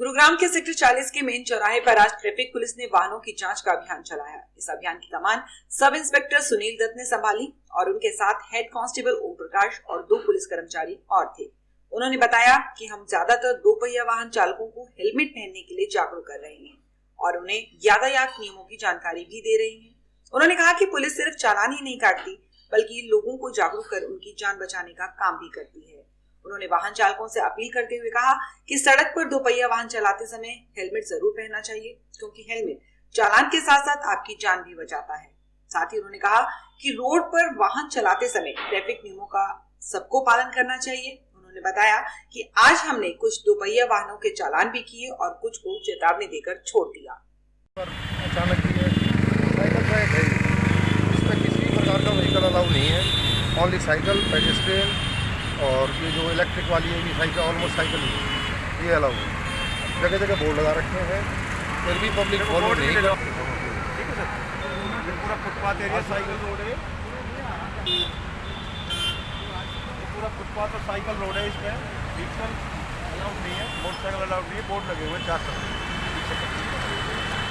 गुरुग्राम के सेक्टर 40 के मेन चौराहे पर आज ट्रैफ़िक पुलिस ने वाहनों की जाँच का अभियान चलाया। इस अभियान की कमान सब इंस्पेक्टर सुनील दत्त ने संभाली और उनके साथ हेड कांस्टेबल ओम प्रकाश और दो पुलिस कर्मचारी और थे। उन्होंने बताया कि हम ज़्यादातर दो पहिया वाहन चालकों को हेलमेट पहनने के लिए जागरूक कर रहे हैं और उन्हें यातायात नियमों की जानकारी भी दे रहे हैं। उन्होंने कहा कि पुलिस सिर्फ़ चालान ही नहीं काटती, बल्कि लोगों को जागरूक कर उनकी जान बचाने का काम भी करती है। उन्होंने वाहन चालकों से अपील करते हुए कहा कि सड़क पर दोपहिया वाहन चलाते समय हेलमेट ज़रूर पहनना चाहिए, क्योंकि हेलमेट चालान के साथ साथ आपकी जान भी बचाता है। साथ ही उन्होंने कहा कि रोड पर वाहन चलाते समय ट्रैफ़िक नियमों का सबको पालन करना चाहिए। उन्होंने बताया कि आज हमने कुछ दोपहिया वाहनों के चालान भी किए और कुछ को चेतावनी देकर छोड़ दिया। किसी प्रकार का व्हीकल अलाउ नहीं है। ओनली साइकिल पेडेस्ट्रियन और ये जो इलेक्ट्रिक वाली है ये साइकिल ऑलमोस्ट साइकिल ही है। ये अलाउ है। जगह जगह बोर्ड लगा रखे हैं। फिर भी पब्लिक फॉलो नहीं ठीक है सर। ये पूरा फुटपाथ एरिया साइकिल रोड है। पूरा फुटपाथ और साइकिल रोड है इसमें। व्हीकल अलाउड नहीं है। मोटरसाइकिल अलाउड नहीं है। बोर्ड लगे हुए हैं चार तरफ़